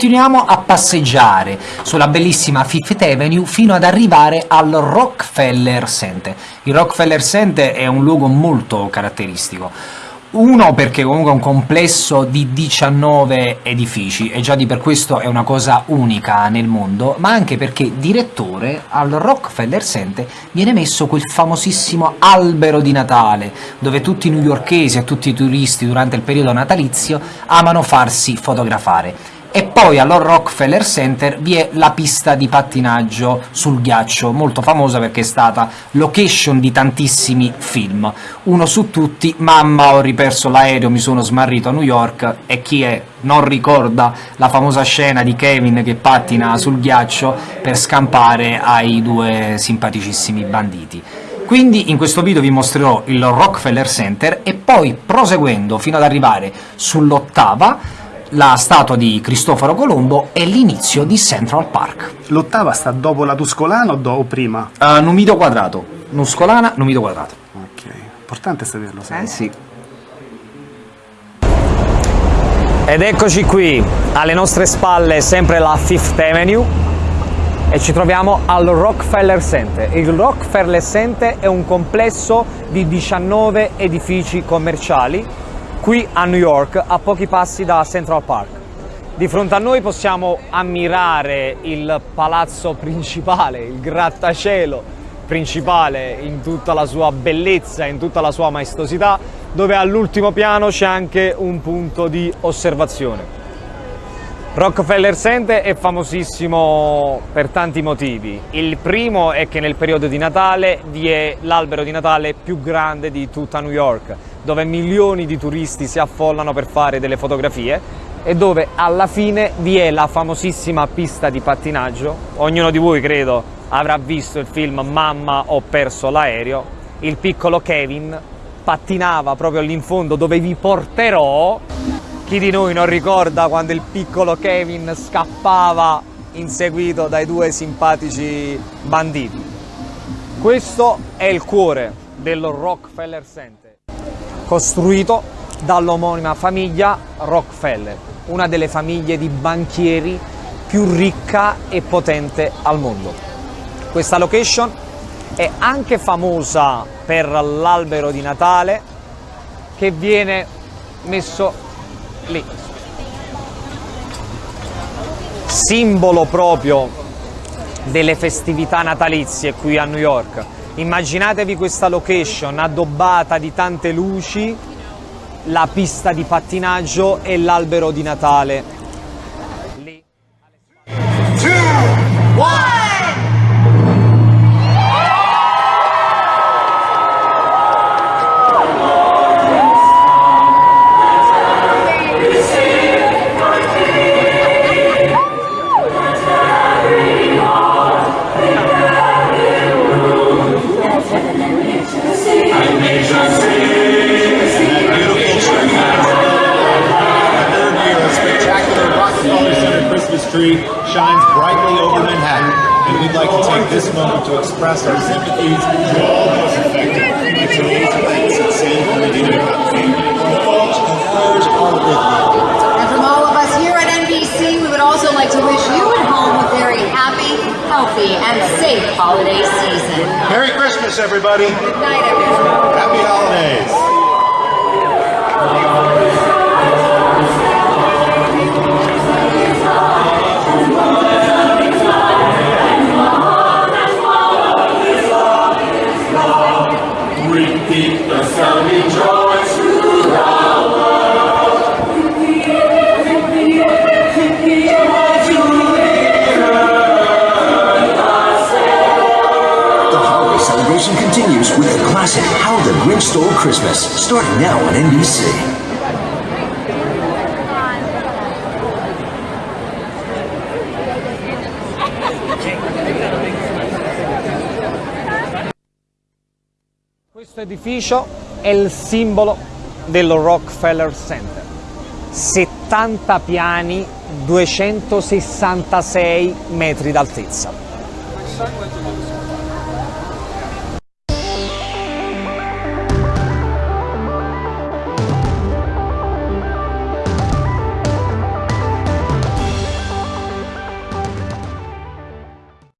Continuiamo a passeggiare sulla bellissima Fifth Avenue fino ad arrivare al Rockefeller Center. Il Rockefeller Center è un luogo molto caratteristico. Uno perché comunque è un complesso di 19 edifici e già di per questo è una cosa unica nel mondo, ma anche perché direttore al Rockefeller Center viene messo quel famosissimo albero di Natale, dove tutti i newyorkesi e tutti i turisti durante il periodo natalizio amano farsi fotografare e poi allo Rockefeller Center vi è la pista di pattinaggio sul ghiaccio, molto famosa perché è stata location di tantissimi film. Uno su tutti, Mamma ho riperso l'aereo, mi sono smarrito a New York, e chi è non ricorda la famosa scena di Kevin che pattina sul ghiaccio per scampare ai due simpaticissimi banditi. Quindi in questo video vi mostrerò il Rockefeller Center e poi proseguendo fino ad arrivare sull'ottava la statua di Cristoforo Colombo e l'inizio di Central Park. L'ottava sta dopo la Tuscolana o, do, o prima? Uh, Numido quadrato. Nuscolana, Numido quadrato. Ok, importante saperlo. Eh sì. Ed eccoci qui, alle nostre spalle sempre la Fifth Avenue e ci troviamo al Rockefeller Center. Il Rockefeller Center è un complesso di 19 edifici commerciali qui a New York, a pochi passi da Central Park. Di fronte a noi possiamo ammirare il palazzo principale, il grattacielo principale in tutta la sua bellezza, in tutta la sua maestosità, dove all'ultimo piano c'è anche un punto di osservazione. Rockefeller Center è famosissimo per tanti motivi. Il primo è che nel periodo di Natale vi è l'albero di Natale più grande di tutta New York, dove milioni di turisti si affollano per fare delle fotografie e dove alla fine vi è la famosissima pista di pattinaggio. Ognuno di voi, credo, avrà visto il film Mamma ho perso l'aereo. Il piccolo Kevin pattinava proprio lì in fondo dove vi porterò chi di noi non ricorda quando il piccolo Kevin scappava inseguito dai due simpatici banditi? Questo è il cuore del Rockefeller Center, costruito dall'omonima famiglia Rockefeller, una delle famiglie di banchieri più ricca e potente al mondo. Questa location è anche famosa per l'albero di Natale che viene messo lì. Simbolo proprio delle festività natalizie qui a New York. Immaginatevi questa location addobbata di tante luci, la pista di pattinaggio e l'albero di Natale. Tree shines brightly over Manhattan, and we'd like to take this moment to express our sympathies to all those affected by today's events at San Bernardino family. Our thoughts and prayers are with you. And from all of us here at NBC, we would also like to wish you at home a very happy, healthy, and safe holiday season. Merry Christmas, everybody. Good night, everyone. Happy holidays. Classic How the Grinch Stole Christmas, starting now on NBC. Questo edificio è il simbolo del Rockefeller Center. 70 piani, 266 metri d'altezza.